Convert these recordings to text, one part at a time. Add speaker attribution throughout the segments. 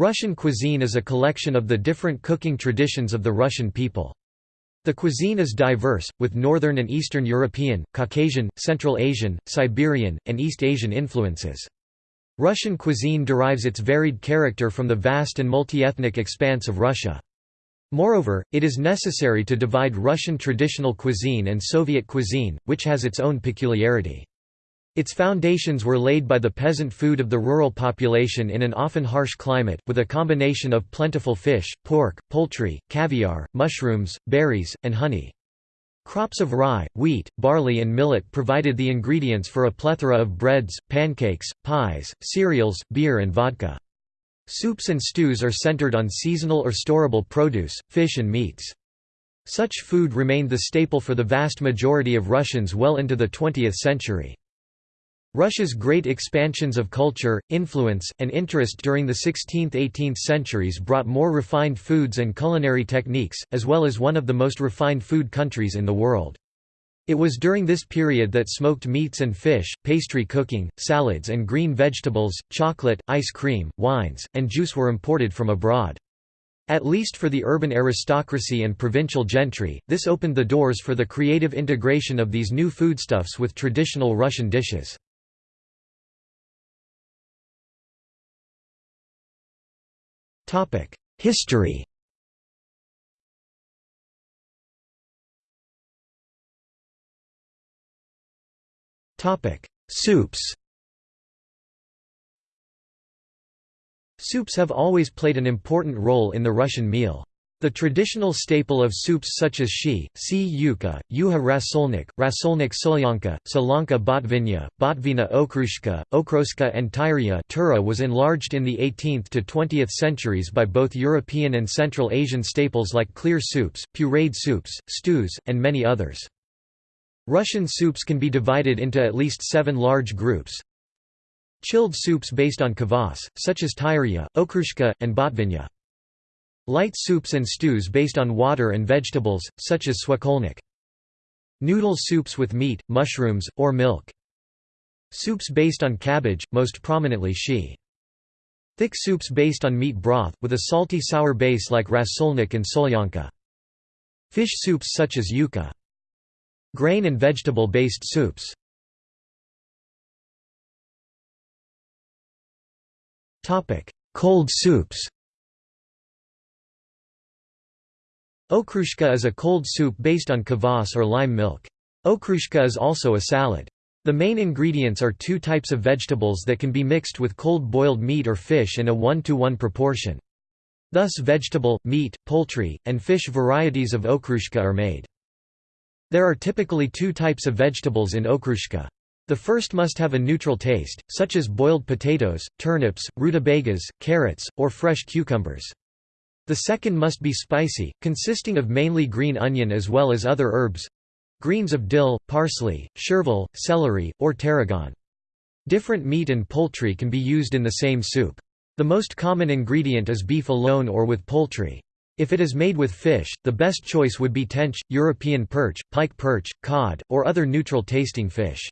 Speaker 1: Russian cuisine is a collection of the different cooking traditions of the Russian people. The cuisine is diverse, with Northern and Eastern European, Caucasian, Central Asian, Siberian, and East Asian influences. Russian cuisine derives its varied character from the vast and multi-ethnic expanse of Russia. Moreover, it is necessary to divide Russian traditional cuisine and Soviet cuisine, which has its own peculiarity. Its foundations were laid by the peasant food of the rural population in an often harsh climate, with a combination of plentiful fish, pork, poultry, caviar, mushrooms, berries, and honey. Crops of rye, wheat, barley and millet provided the ingredients for a plethora of breads, pancakes, pies, cereals, beer and vodka. Soups and stews are centered on seasonal or storable produce, fish and meats. Such food remained the staple for the vast majority of Russians well into the 20th century. Russia's great expansions of culture, influence, and interest during the 16th–18th centuries brought more refined foods and culinary techniques, as well as one of the most refined food countries in the world. It was during this period that smoked meats and fish, pastry cooking, salads and green vegetables, chocolate, ice cream, wines, and juice were imported from abroad. At least for the urban aristocracy and provincial gentry, this opened the doors for the creative integration of these new foodstuffs with traditional Russian dishes. History. Soups. Soups have always played an important role in the Russian meal. The traditional staple of soups such as shi, si yuka, yuha rasolnik, rasolnik solyanka, solanka botvinya, botvina okroshka, okroska and tyrya tura was enlarged in the 18th to 20th centuries by both European and Central Asian staples like clear soups, pureed soups, stews, and many others. Russian soups can be divided into at least seven large groups. Chilled soups based on kvass, such as tyrya, okroshka, and botvinya. Light soups and stews based on water and vegetables, such as swakolnik. Noodle soups with meat, mushrooms, or milk. Soups based on cabbage, most prominently shi. Thick soups based on meat broth, with a salty sour base like rasolnik and solyanka. Fish soups such as yuka. Grain and vegetable-based soups. Cold soups Okroshka is a cold soup based on kvass or lime milk. Okroshka is also a salad. The main ingredients are two types of vegetables that can be mixed with cold boiled meat or fish in a 1 to 1 proportion. Thus vegetable, meat, poultry, and fish varieties of okroshka are made. There are typically two types of vegetables in okroshka. The first must have a neutral taste, such as boiled potatoes, turnips, rutabagas, carrots, or fresh cucumbers. The second must be spicy, consisting of mainly green onion as well as other herbs greens of dill, parsley, chervil, celery, or tarragon. Different meat and poultry can be used in the same soup. The most common ingredient is beef alone or with poultry. If it is made with fish, the best choice would be tench, European perch, pike perch, cod, or other neutral-tasting fish.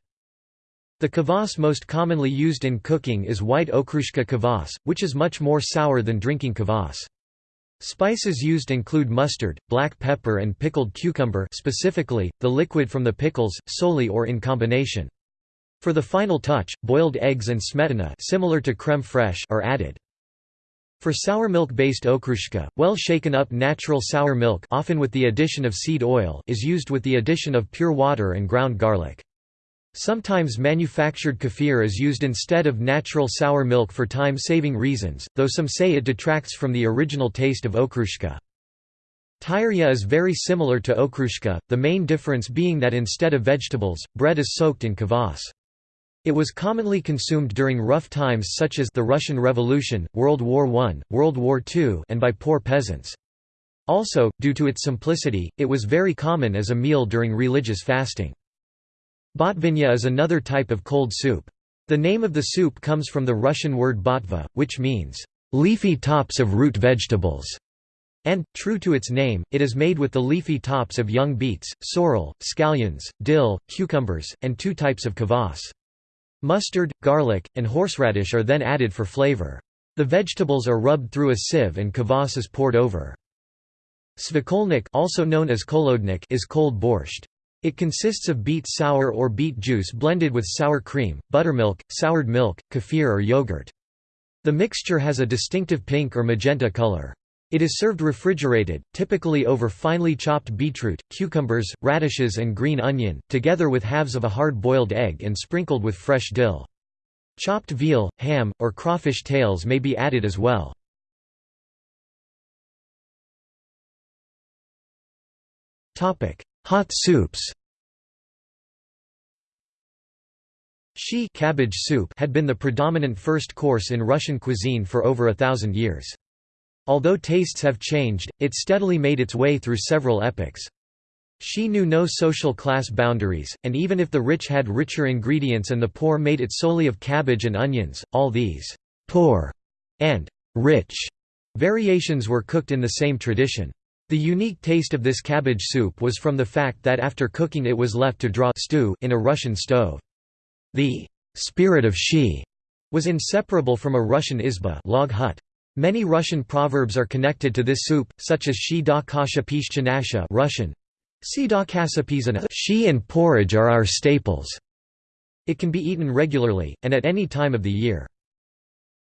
Speaker 1: The kvass most commonly used in cooking is white okroshka kvass, which is much more sour than drinking kvass. Spices used include mustard, black pepper and pickled cucumber specifically, the liquid from the pickles, solely or in combination. For the final touch, boiled eggs and smetana similar to crème fraîche are added. For sour milk-based okroshka, well shaken up natural sour milk often with the addition of seed oil is used with the addition of pure water and ground garlic. Sometimes manufactured kefir is used instead of natural sour milk for time-saving reasons, though some say it detracts from the original taste of okroshka. Tyria is very similar to okroshka, the main difference being that instead of vegetables, bread is soaked in kvass. It was commonly consumed during rough times such as the Russian Revolution, World War I, World War II and by poor peasants. Also, due to its simplicity, it was very common as a meal during religious fasting. Botvinya is another type of cold soup. The name of the soup comes from the Russian word botva, which means, "...leafy tops of root vegetables", and, true to its name, it is made with the leafy tops of young beets, sorrel, scallions, dill, cucumbers, and two types of kvass. Mustard, garlic, and horseradish are then added for flavor. The vegetables are rubbed through a sieve and kvass is poured over. Svekolnik also known as kolodnik is cold borscht. It consists of beet sour or beet juice blended with sour cream, buttermilk, soured milk, kefir or yogurt. The mixture has a distinctive pink or magenta color. It is served refrigerated, typically over finely chopped beetroot, cucumbers, radishes and green onion, together with halves of a hard-boiled egg and sprinkled with fresh dill. Chopped veal, ham, or crawfish tails may be added as well. Hot soups Shi cabbage soup had been the predominant first course in Russian cuisine for over a thousand years. Although tastes have changed, it steadily made its way through several epochs. She knew no social class boundaries, and even if the rich had richer ingredients and the poor made it solely of cabbage and onions, all these «poor» and «rich» variations were cooked in the same tradition. The unique taste of this cabbage soup was from the fact that after cooking it was left to draw stew in a Russian stove. The «spirit of she was inseparable from a Russian izba log hut. Many Russian proverbs are connected to this soup, such as she da kasha pishchanasha Russian, Si da Shi and porridge are our staples. It can be eaten regularly, and at any time of the year.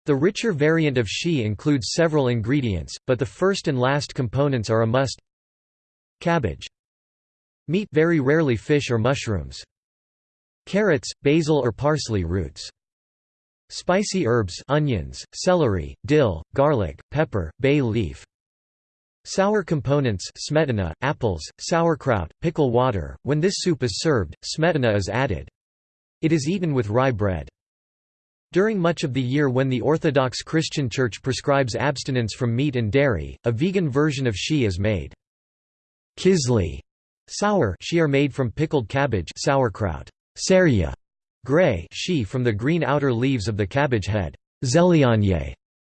Speaker 1: The richer variant of shi includes several ingredients, but the first and last components are a must. Cabbage. Meat very rarely fish or mushrooms. Carrots, basil or parsley roots. Spicy herbs onions, celery, dill, garlic, pepper, bay leaf. Sour components smetana, apples, sauerkraut, pickle water. When this soup is served, smetana is added. It is eaten with rye bread. During much of the year when the Orthodox Christian Church prescribes abstinence from meat and dairy, a vegan version of shi is made. Kisli sour shi are made from pickled cabbage sauerkraut. Serya gray shi from the green outer leaves of the cabbage head. Zelyanye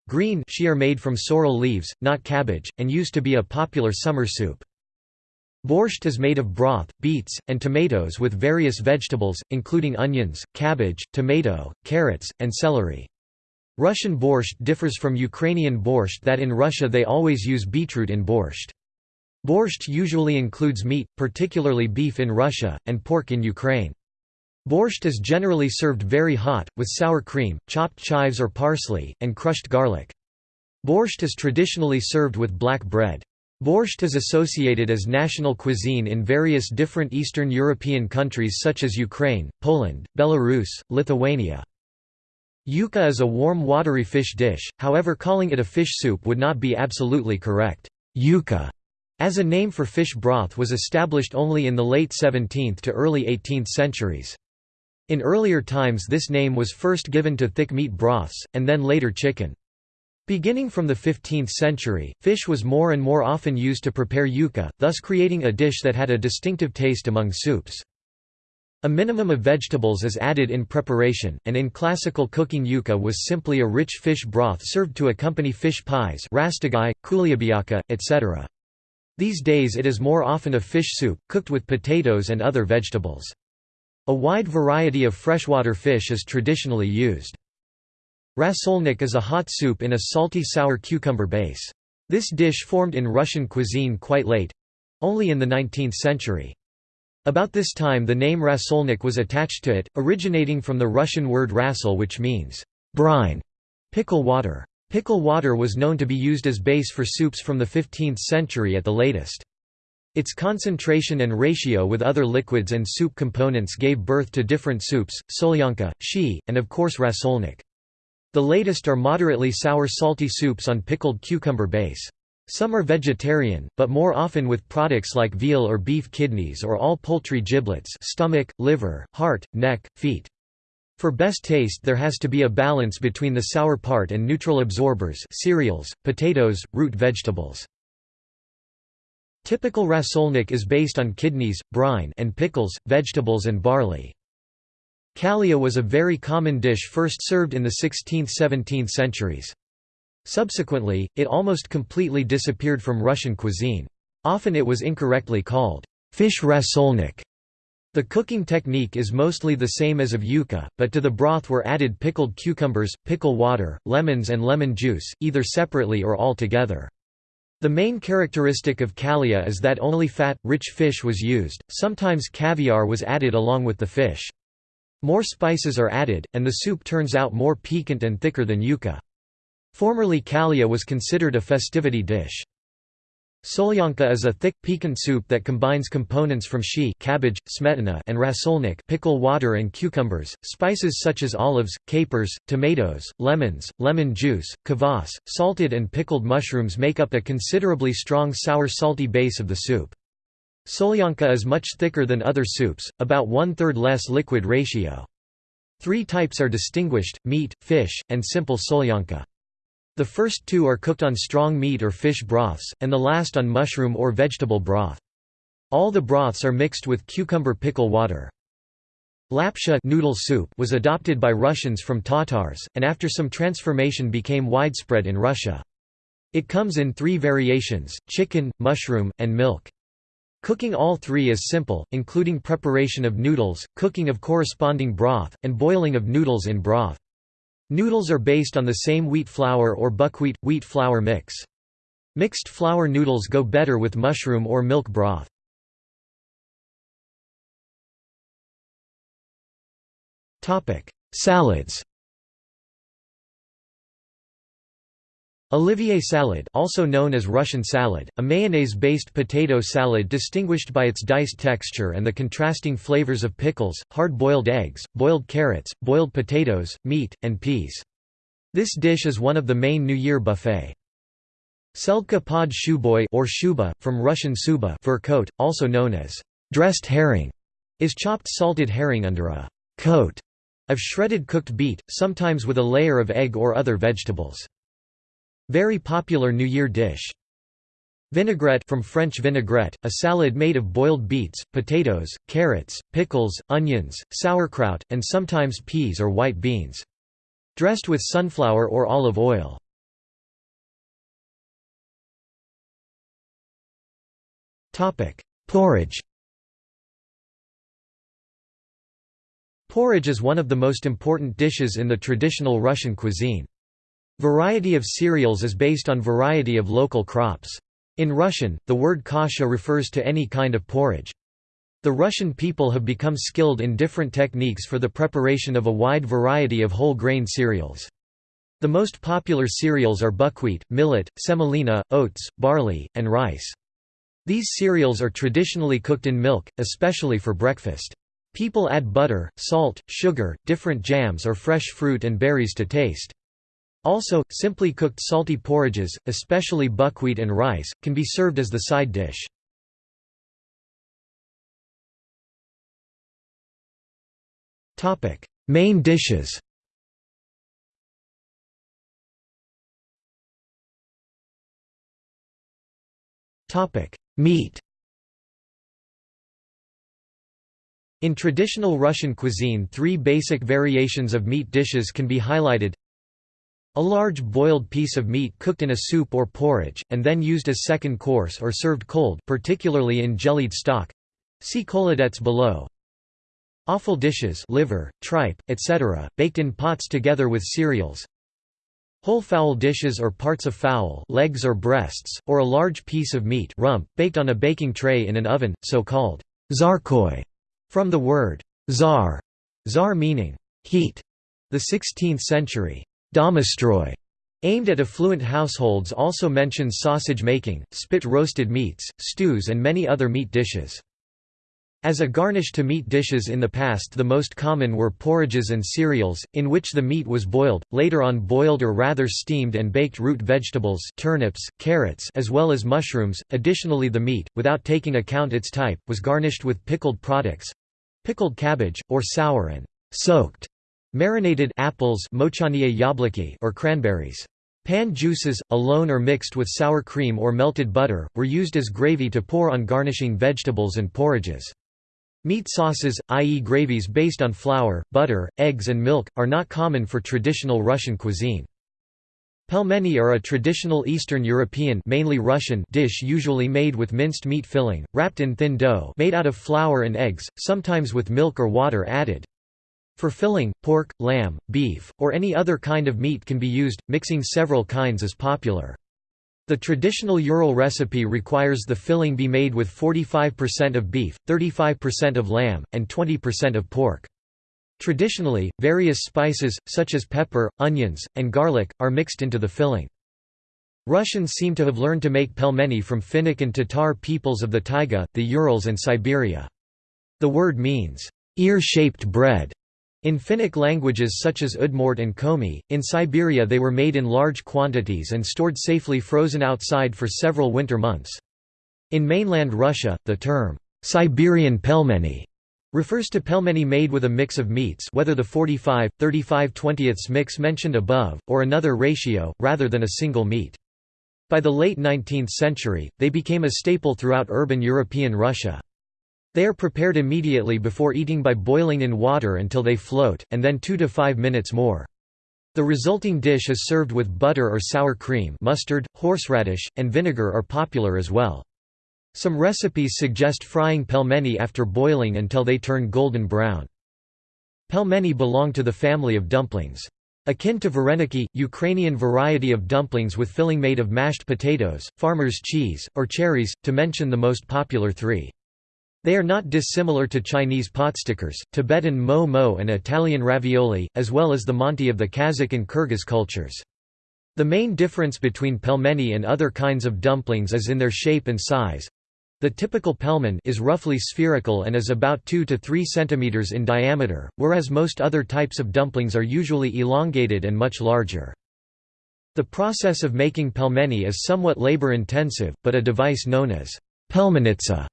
Speaker 1: Green she are made from sorrel leaves, not cabbage, and used to be a popular summer soup. Borscht is made of broth, beets, and tomatoes with various vegetables, including onions, cabbage, tomato, carrots, and celery. Russian borscht differs from Ukrainian borscht that in Russia they always use beetroot in borscht. Borscht usually includes meat, particularly beef in Russia, and pork in Ukraine. Borscht is generally served very hot, with sour cream, chopped chives or parsley, and crushed garlic. Borscht is traditionally served with black bread. Borscht is associated as national cuisine in various different Eastern European countries such as Ukraine, Poland, Belarus, Lithuania. Yuca is a warm watery fish dish, however calling it a fish soup would not be absolutely correct. Yuca as a name for fish broth was established only in the late 17th to early 18th centuries. In earlier times this name was first given to thick meat broths, and then later chicken. Beginning from the 15th century, fish was more and more often used to prepare yuca, thus creating a dish that had a distinctive taste among soups. A minimum of vegetables is added in preparation, and in classical cooking yuca was simply a rich fish broth served to accompany fish pies rastagai, kulyabiaka, etc. These days it is more often a fish soup, cooked with potatoes and other vegetables. A wide variety of freshwater fish is traditionally used. Rasolnik is a hot soup in a salty sour cucumber base. This dish formed in Russian cuisine quite late—only in the 19th century. About this time the name rasolnik was attached to it, originating from the Russian word rasol which means brine, pickle water. Pickle water was known to be used as base for soups from the 15th century at the latest. Its concentration and ratio with other liquids and soup components gave birth to different soups, solyanka, shi, and of course rasolnik. The latest are moderately sour salty soups on pickled cucumber base. Some are vegetarian, but more often with products like veal or beef kidneys or all poultry giblets stomach, liver, heart, neck, feet. For best taste there has to be a balance between the sour part and neutral absorbers cereals, potatoes, root vegetables. Typical rasolnik is based on kidneys, brine and pickles, vegetables and barley. Kalia was a very common dish first served in the 16th–17th centuries. Subsequently, it almost completely disappeared from Russian cuisine. Often it was incorrectly called fish rasolnik. The cooking technique is mostly the same as of yuca, but to the broth were added pickled cucumbers, pickle water, lemons and lemon juice, either separately or all together. The main characteristic of kallaya is that only fat, rich fish was used, sometimes caviar was added along with the fish. More spices are added, and the soup turns out more piquant and thicker than yuca. Formerly kalia was considered a festivity dish. Solyanka is a thick, piquant soup that combines components from shi cabbage, smetana and rasolnik pickle water and cucumbers, spices such as olives, capers, tomatoes, lemons, lemon juice, kvass, salted and pickled mushrooms make up a considerably strong sour-salty base of the soup. Solyanka is much thicker than other soups, about one-third less liquid ratio. Three types are distinguished, meat, fish, and simple solyanka. The first two are cooked on strong meat or fish broths, and the last on mushroom or vegetable broth. All the broths are mixed with cucumber pickle water. Lapsha noodle soup was adopted by Russians from Tatars, and after some transformation became widespread in Russia. It comes in three variations, chicken, mushroom, and milk. Cooking all three is simple, including preparation of noodles, cooking of corresponding broth, and boiling of noodles in broth. Noodles are based on the same wheat flour or buckwheat, wheat flour mix. Mixed flour noodles go better with mushroom or milk broth. Salads Olivier salad also known as Russian salad, a mayonnaise-based potato salad distinguished by its diced texture and the contrasting flavors of pickles, hard-boiled eggs, boiled carrots, boiled potatoes, meat, and peas. This dish is one of the main New Year buffet. Selka pod shuboy or shuba, from Russian suba fur coat, also known as dressed herring, is chopped salted herring under a coat of shredded cooked beet, sometimes with a layer of egg or other vegetables. Very popular New Year dish. Vinaigrette from French vinaigrette, a salad made of boiled beets, potatoes, carrots, pickles, onions, sauerkraut, and sometimes peas or white beans. Dressed with sunflower or olive oil. Porridge Porridge is one of the most important dishes in the traditional Russian cuisine. Variety of cereals is based on variety of local crops. In Russian, the word kasha refers to any kind of porridge. The Russian people have become skilled in different techniques for the preparation of a wide variety of whole grain cereals. The most popular cereals are buckwheat, millet, semolina, oats, barley, and rice. These cereals are traditionally cooked in milk, especially for breakfast. People add butter, salt, sugar, different jams or fresh fruit and berries to taste. Also, simply cooked salty porridges, especially buckwheat and rice, can be served as the side dish. Main dishes. Meat. In traditional Russian cuisine three basic variations of meat dishes can be highlighted a large boiled piece of meat cooked in a soup or porridge, and then used as second course or served cold particularly in jellied stock. See colladettes below. Offal dishes liver, tripe, etc., baked in pots together with cereals. Whole fowl dishes or parts of fowl legs or breasts, or a large piece of meat rump, baked on a baking tray in an oven, so-called zarkoi, from the word zar, zar meaning heat. The 16th century Domostroy, aimed at affluent households also mentions sausage making, spit roasted meats, stews and many other meat dishes. As a garnish to meat dishes in the past the most common were porridges and cereals, in which the meat was boiled, later on boiled or rather steamed and baked root vegetables turnips, carrots as well as mushrooms. Additionally the meat, without taking account its type, was garnished with pickled products—pickled cabbage, or sour and soaked Marinated apples or cranberries. Pan juices, alone or mixed with sour cream or melted butter, were used as gravy to pour on garnishing vegetables and porridges. Meat sauces, i.e. gravies based on flour, butter, eggs and milk, are not common for traditional Russian cuisine. Pelmeni are a traditional Eastern European mainly Russian dish usually made with minced meat filling, wrapped in thin dough made out of flour and eggs, sometimes with milk or water added. For filling, pork, lamb, beef, or any other kind of meat can be used, mixing several kinds is popular. The traditional Ural recipe requires the filling be made with 45% of beef, 35% of lamb, and 20% of pork. Traditionally, various spices, such as pepper, onions, and garlic, are mixed into the filling. Russians seem to have learned to make pelmeni from Finnic and Tatar peoples of the taiga, the Urals and Siberia. The word means, ear-shaped bread. In Finnic languages such as Udmurt and Komi, in Siberia they were made in large quantities and stored safely frozen outside for several winter months. In mainland Russia, the term, Siberian pelmeni refers to pelmeni made with a mix of meats whether the 45, 35 20 mix mentioned above, or another ratio, rather than a single meat. By the late 19th century, they became a staple throughout urban European Russia. They are prepared immediately before eating by boiling in water until they float, and then 2 to 5 minutes more. The resulting dish is served with butter or sour cream mustard, horseradish, and vinegar are popular as well. Some recipes suggest frying pelmeni after boiling until they turn golden brown. Pelmeni belong to the family of dumplings. Akin to vareniki, Ukrainian variety of dumplings with filling made of mashed potatoes, farmer's cheese, or cherries, to mention the most popular three. They are not dissimilar to Chinese potstickers, Tibetan mo mo and Italian ravioli, as well as the manti of the Kazakh and Kyrgyz cultures. The main difference between pelmeni and other kinds of dumplings is in their shape and size. The typical pelmen is roughly spherical and is about 2 to 3 cm in diameter, whereas most other types of dumplings are usually elongated and much larger. The process of making pelmeni is somewhat labor-intensive, but a device known as pelmenitsa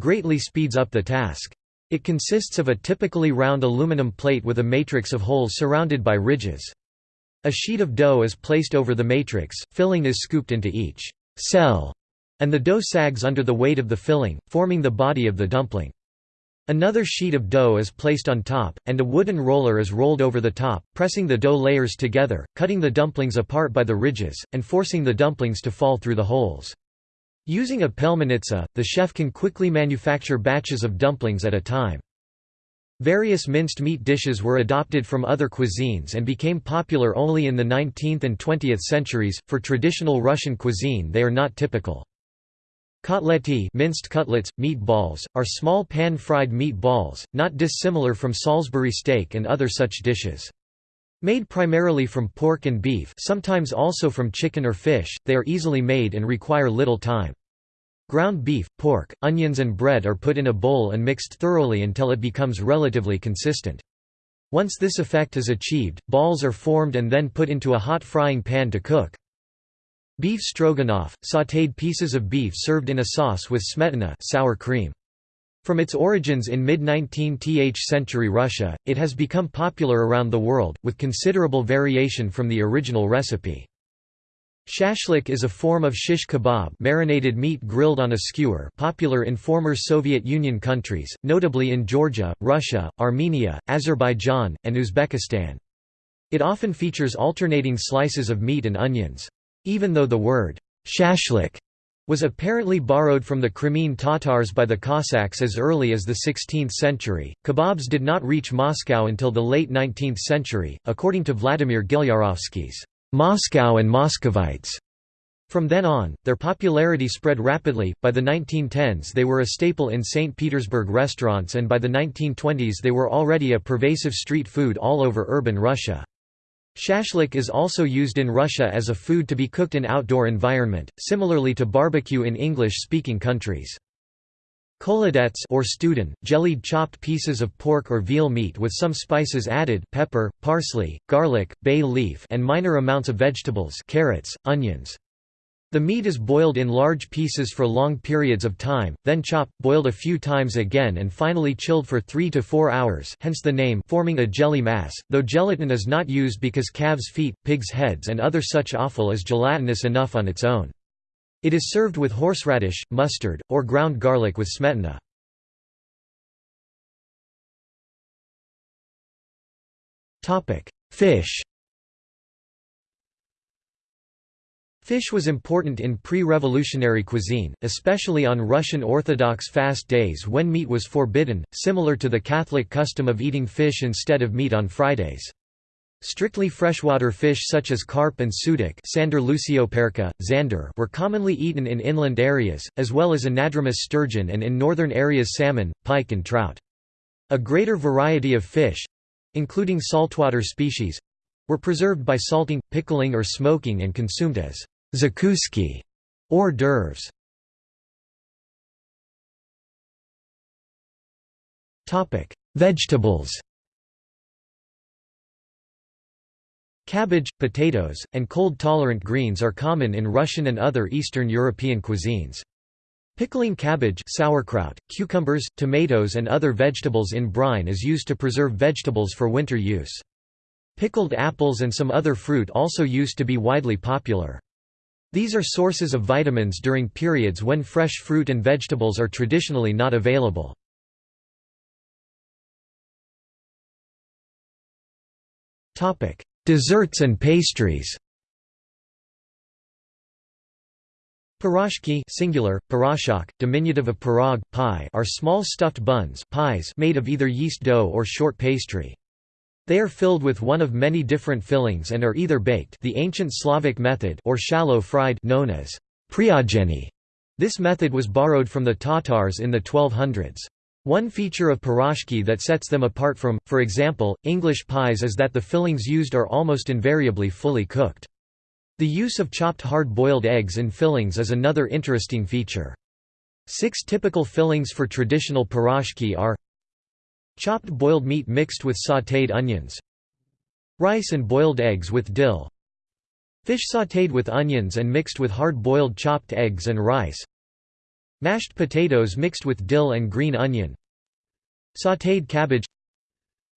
Speaker 1: greatly speeds up the task. It consists of a typically round aluminum plate with a matrix of holes surrounded by ridges. A sheet of dough is placed over the matrix, filling is scooped into each cell and the dough sags under the weight of the filling, forming the body of the dumpling. Another sheet of dough is placed on top, and a wooden roller is rolled over the top, pressing the dough layers together, cutting the dumplings apart by the ridges, and forcing the dumplings to fall through the holes. Using a pelmenitsa, the chef can quickly manufacture batches of dumplings at a time. Various minced meat dishes were adopted from other cuisines and became popular only in the 19th and 20th centuries. For traditional Russian cuisine, they are not typical. Kotleti minced cutlets, meat balls, are small pan-fried meat balls, not dissimilar from Salisbury steak and other such dishes. Made primarily from pork and beef sometimes also from chicken or fish, they are easily made and require little time. Ground beef, pork, onions and bread are put in a bowl and mixed thoroughly until it becomes relatively consistent. Once this effect is achieved, balls are formed and then put into a hot frying pan to cook. Beef stroganoff, sautéed pieces of beef served in a sauce with smetana sour cream. From its origins in mid-19th century Russia, it has become popular around the world, with considerable variation from the original recipe. Shashlik is a form of shish kebab marinated meat grilled on a skewer popular in former Soviet Union countries, notably in Georgia, Russia, Armenia, Azerbaijan, and Uzbekistan. It often features alternating slices of meat and onions. Even though the word shashlik was apparently borrowed from the Crimean Tatars by the Cossacks as early as the 16th century, kebabs did not reach Moscow until the late 19th century, according to Vladimir Gilyarovsky's Moscow and Muscovites. From then on, their popularity spread rapidly. By the 1910s, they were a staple in St. Petersburg restaurants, and by the 1920s, they were already a pervasive street food all over urban Russia. Shashlik is also used in Russia as a food to be cooked in outdoor environment, similarly to barbecue in English-speaking countries. Kholodets or student, jellied chopped pieces of pork or veal meat with some spices added pepper, parsley, garlic, bay leaf and minor amounts of vegetables carrots, onions. The meat is boiled in large pieces for long periods of time, then chopped, boiled a few times again and finally chilled for 3 to 4 hours hence the name forming a jelly mass, though gelatin is not used because calves' feet, pigs' heads and other such offal is gelatinous enough on its own. It is served with horseradish, mustard, or ground garlic with smetana. Fish Fish was important in pre-revolutionary cuisine, especially on Russian Orthodox fast days when meat was forbidden, similar to the Catholic custom of eating fish instead of meat on Fridays. Strictly freshwater fish such as carp and sudak zander were commonly eaten in inland areas, as well as anadromous sturgeon and in northern areas salmon, pike and trout. A greater variety of fish—including saltwater species—were preserved by salting, pickling or smoking and consumed as zakouski hors d'oeuvres. Topic: Vegetables Cabbage, potatoes, and cold-tolerant greens are common in Russian and other Eastern European cuisines. Pickling cabbage sauerkraut, cucumbers, tomatoes and other vegetables in brine is used to preserve vegetables for winter use. Pickled apples and some other fruit also used to be widely popular. These are sources of vitamins during periods when fresh fruit and vegetables are traditionally not available. Desserts and pastries Pirozhki singular, pirozhok, diminutive of pirog, pie are small stuffed buns pies made of either yeast dough or short pastry. They are filled with one of many different fillings and are either baked the ancient Slavic method or shallow fried known as priogeny. This method was borrowed from the Tatars in the 1200s. One feature of pirozhki that sets them apart from, for example, English pies is that the fillings used are almost invariably fully cooked. The use of chopped hard-boiled eggs in fillings is another interesting feature. Six typical fillings for traditional pirozhki are Chopped boiled meat mixed with sautéed onions Rice and boiled eggs with dill Fish sautéed with onions and mixed with hard-boiled chopped eggs and rice Mashed potatoes mixed with dill and green onion Sautéed cabbage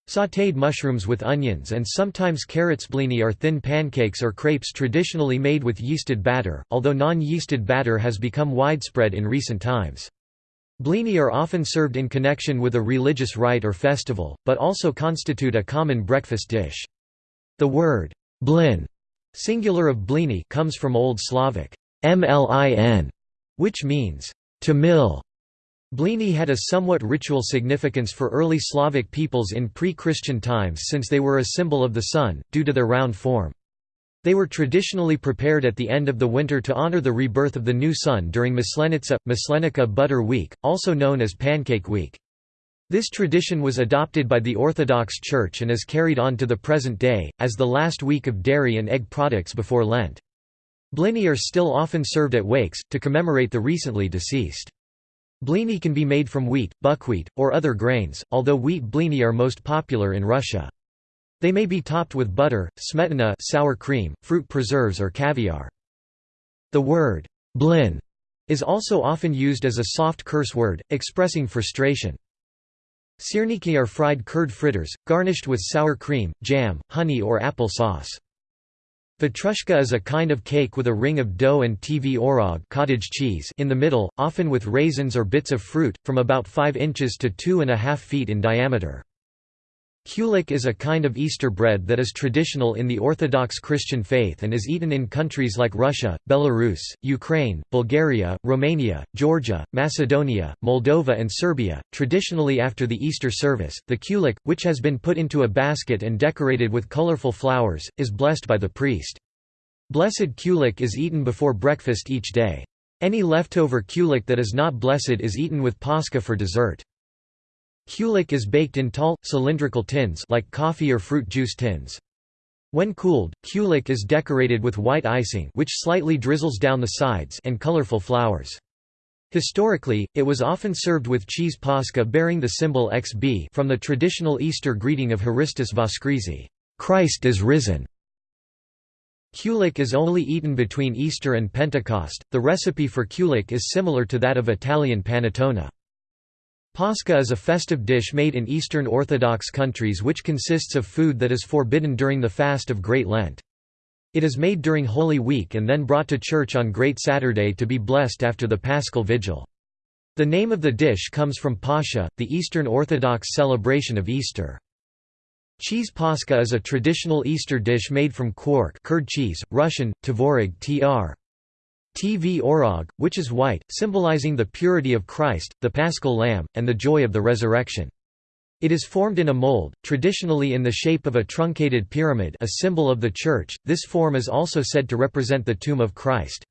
Speaker 1: Sautéed mushrooms with onions and sometimes carrots blini are thin pancakes or crepes traditionally made with yeasted batter, although non-yeasted batter has become widespread in recent times. Blini are often served in connection with a religious rite or festival, but also constitute a common breakfast dish. The word blin, singular of blini, comes from Old Slavic mlin, which means to mill. Blini had a somewhat ritual significance for early Slavic peoples in pre-Christian times since they were a symbol of the sun, due to their round form. They were traditionally prepared at the end of the winter to honor the rebirth of the new sun during Maslenitsa, Maslenica Butter Week, also known as Pancake Week. This tradition was adopted by the Orthodox Church and is carried on to the present day, as the last week of dairy and egg products before Lent. Blini are still often served at wakes, to commemorate the recently deceased. Blini can be made from wheat, buckwheat, or other grains, although wheat blini are most popular in Russia. They may be topped with butter, smetana sour cream, fruit preserves or caviar. The word blin is also often used as a soft curse word, expressing frustration. Syrniki are fried curd fritters, garnished with sour cream, jam, honey or apple sauce. Vatrushka is a kind of cake with a ring of dough and tvorog cottage cheese in the middle, often with raisins or bits of fruit, from about 5 inches to 2.5 feet in diameter. Kulik is a kind of Easter bread that is traditional in the Orthodox Christian faith and is eaten in countries like Russia, Belarus, Ukraine, Bulgaria, Romania, Georgia, Macedonia, Moldova, and Serbia. Traditionally, after the Easter service, the kulik, which has been put into a basket and decorated with colorful flowers, is blessed by the priest. Blessed kulik is eaten before breakfast each day. Any leftover kulik that is not blessed is eaten with pascha for dessert. Kulik is baked in tall, cylindrical tins like coffee or fruit juice tins. When cooled, kulik is decorated with white icing which slightly drizzles down the sides and colorful flowers. Historically, it was often served with cheese pascha bearing the symbol XB from the traditional Easter greeting of Haristus Voskrizi, Christ is risen. Kulik is only eaten between Easter and Pentecost. The recipe for kulik is similar to that of Italian panettone. Pascha is a festive dish made in Eastern Orthodox countries which consists of food that is forbidden during the fast of Great Lent. It is made during Holy Week and then brought to church on Great Saturday to be blessed after the Paschal Vigil. The name of the dish comes from Pascha, the Eastern Orthodox celebration of Easter. Cheese pascha is a traditional Easter dish made from quark curd cheese, Russian, tvorog tr. Tv orog, which is white, symbolizing the purity of Christ, the paschal lamb, and the joy of the resurrection. It is formed in a mold, traditionally in the shape of a truncated pyramid a symbol of the Church, this form is also said to represent the tomb of Christ.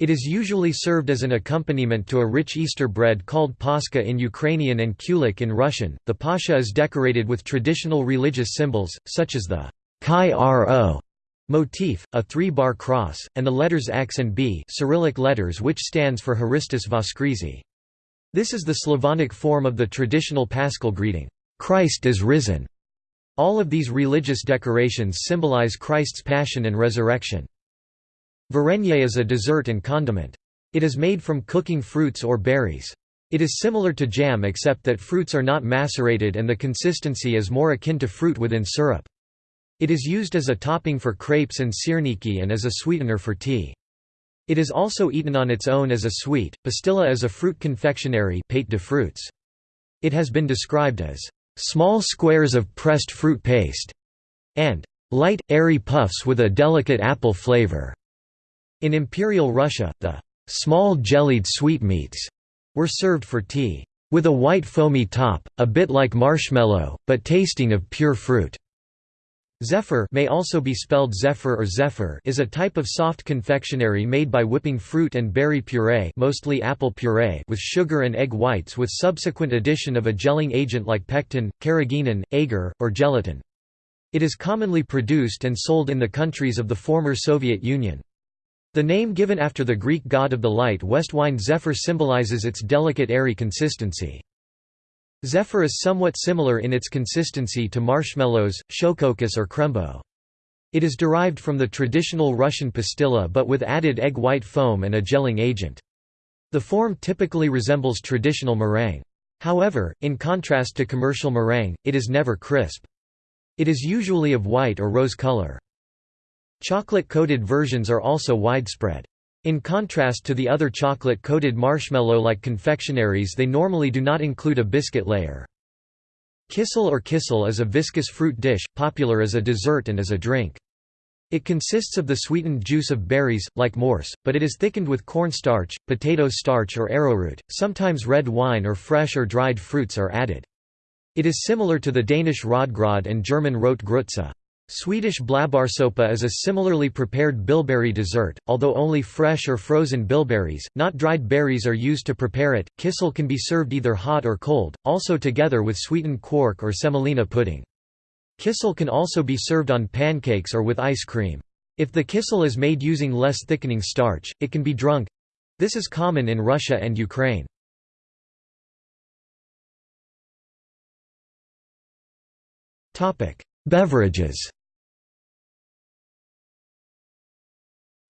Speaker 1: It is usually served as an accompaniment to a rich Easter bread called paska in Ukrainian and kulik in Russian. The pasha is decorated with traditional religious symbols, such as the chi ro motif, a three-bar cross, and the letters X and B Cyrillic letters which stands for Haristus Voskrizi. This is the Slavonic form of the traditional paschal greeting, "'Christ is risen'". All of these religious decorations symbolize Christ's passion and resurrection. Varenye is a dessert and condiment. It is made from cooking fruits or berries. It is similar to jam except that fruits are not macerated and the consistency is more akin to fruit within syrup. It is used as a topping for crepes and syrniki and as a sweetener for tea. It is also eaten on its own as a sweet. Pastilla is a fruit confectionery pate de fruits. It has been described as small squares of pressed fruit paste and light, airy puffs with a delicate apple flavor. In Imperial Russia, the small jellied sweetmeats were served for tea, with a white foamy top, a bit like marshmallow, but tasting of pure fruit. Zephyr may also be spelled zephyr or zephyr is a type of soft confectionery made by whipping fruit and berry puree mostly apple puree with sugar and egg whites with subsequent addition of a gelling agent like pectin, carrageenan, agar, or gelatin. It is commonly produced and sold in the countries of the former Soviet Union. The name given after the Greek god of the light west wind Zephyr symbolizes its delicate airy consistency. Zephyr is somewhat similar in its consistency to marshmallows, shokokas or krembo. It is derived from the traditional Russian pastilla but with added egg white foam and a gelling agent. The form typically resembles traditional meringue. However, in contrast to commercial meringue, it is never crisp. It is usually of white or rose color. Chocolate-coated versions are also widespread. In contrast to the other chocolate-coated marshmallow-like confectionaries they normally do not include a biscuit layer. Kissel or kissel is a viscous fruit dish, popular as a dessert and as a drink. It consists of the sweetened juice of berries, like morse, but it is thickened with cornstarch, potato starch or arrowroot, sometimes red wine or fresh or dried fruits are added. It is similar to the Danish rotgrød and German rotgrütze. Swedish blåbärssoppa is a similarly prepared bilberry dessert, although only fresh or frozen bilberries, not dried berries are used to prepare it. Kissel can be served either hot or cold, also together with sweetened quark or semolina pudding. Kissel can also be served on pancakes or with ice cream. If the kissel is made using less thickening starch, it can be drunk. This is common in Russia and Ukraine. Beverages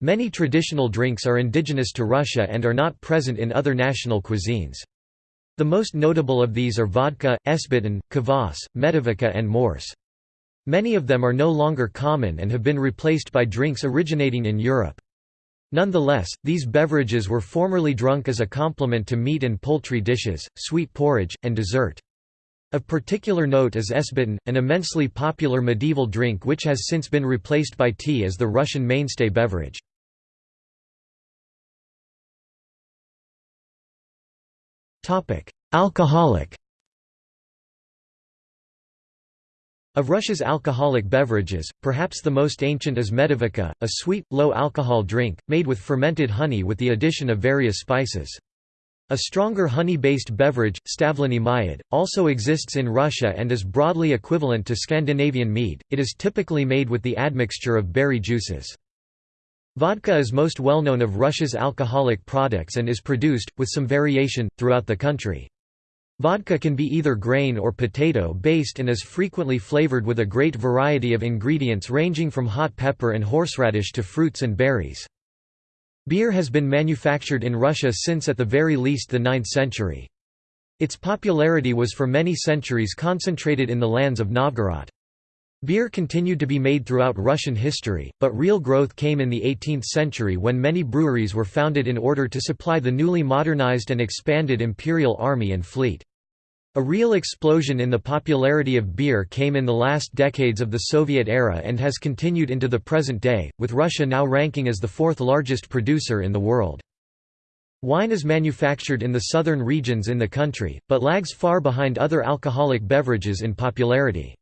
Speaker 1: Many traditional drinks are indigenous to Russia and are not present in other national cuisines. The most notable of these are vodka, esbiten, kvass, medivica and morse. Many of them are no longer common and have been replaced by drinks originating in Europe. Nonetheless, these beverages were formerly drunk as a complement to meat and poultry dishes, sweet porridge, and dessert. Of particular note is esbiten, an immensely popular medieval drink which has since been replaced by tea as the Russian mainstay beverage. Alcoholic Of Russia's alcoholic beverages, perhaps the most ancient is medivica, a sweet, low-alcohol drink, made with fermented honey with the addition of various spices. A stronger honey-based beverage, stavleny mayad, also exists in Russia and is broadly equivalent to Scandinavian mead, it is typically made with the admixture of berry juices. Vodka is most well known of Russia's alcoholic products and is produced, with some variation, throughout the country. Vodka can be either grain or potato-based and is frequently flavored with a great variety of ingredients ranging from hot pepper and horseradish to fruits and berries. Beer has been manufactured in Russia since at the very least the 9th century. Its popularity was for many centuries concentrated in the lands of Novgorod. Beer continued to be made throughout Russian history, but real growth came in the 18th century when many breweries were founded in order to supply the newly modernized and expanded imperial army and fleet. A real explosion in the popularity of beer came in the last decades of the Soviet era and has continued into the present day, with Russia now ranking as the fourth largest producer in the world. Wine is manufactured in the southern regions in the country, but lags far behind other alcoholic beverages in popularity.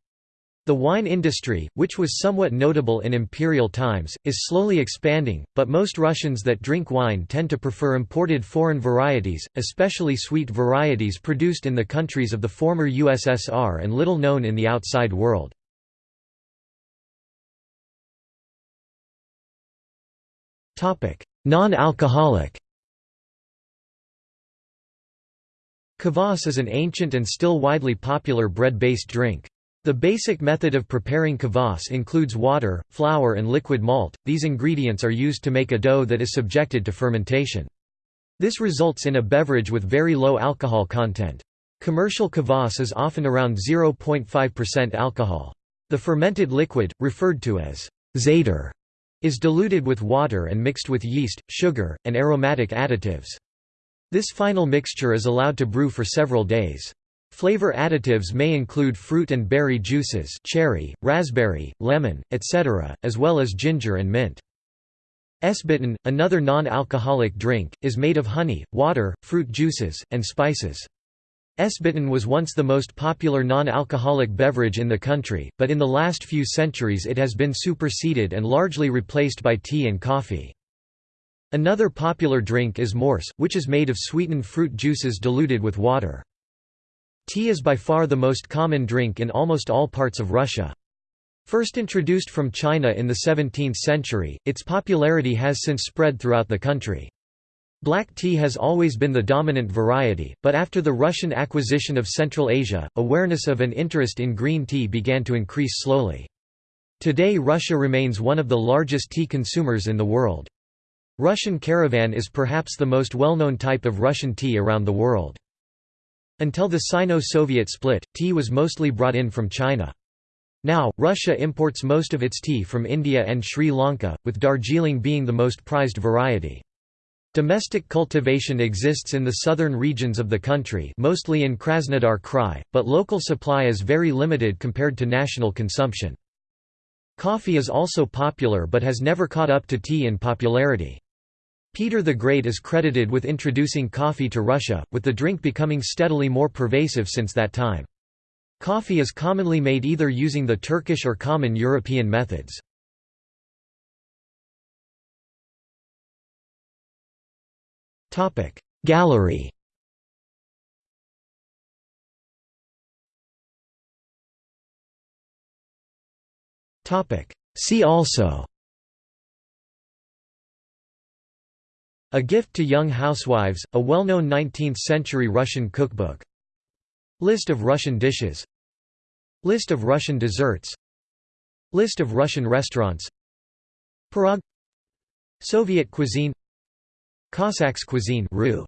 Speaker 1: The wine industry, which was somewhat notable in imperial times, is slowly expanding, but most Russians that drink wine tend to prefer imported foreign varieties, especially sweet varieties produced in the countries of the former USSR and little known in the outside world. Non-alcoholic Kvass is an ancient and still widely popular bread-based drink. The basic method of preparing kvass includes water, flour and liquid malt. These ingredients are used to make a dough that is subjected to fermentation. This results in a beverage with very low alcohol content. Commercial kvass is often around 0.5% alcohol. The fermented liquid, referred to as zator, is diluted with water and mixed with yeast, sugar, and aromatic additives. This final mixture is allowed to brew for several days. Flavor additives may include fruit and berry juices cherry, raspberry, lemon, etc., as well as ginger and mint. Sbiten, another non-alcoholic drink, is made of honey, water, fruit juices, and spices. Sbiten was once the most popular non-alcoholic beverage in the country, but in the last few centuries it has been superseded and largely replaced by tea and coffee. Another popular drink is mors, which is made of sweetened fruit juices diluted with water. Tea is by far the most common drink in almost all parts of Russia. First introduced from China in the 17th century, its popularity has since spread throughout the country. Black tea has always been the dominant variety, but after the Russian acquisition of Central Asia, awareness of and interest in green tea began to increase slowly. Today Russia remains one of the largest tea consumers in the world. Russian Caravan is perhaps the most well-known type of Russian tea around the world. Until the Sino-Soviet split, tea was mostly brought in from China. Now, Russia imports most of its tea from India and Sri Lanka, with Darjeeling being the most prized variety. Domestic cultivation exists in the southern regions of the country mostly in Krasnodar Krai, but local supply is very limited compared to national consumption. Coffee is also popular but has never caught up to tea in popularity. Peter the Great is credited with introducing coffee to Russia, with the drink becoming steadily more pervasive since that time. Coffee is commonly made either using the Turkish or common European methods. Gallery See also A Gift to Young Housewives, a well-known 19th-century Russian cookbook. List of Russian dishes. List of Russian desserts. List of Russian restaurants. Pirog Soviet cuisine. Cossacks cuisine Rue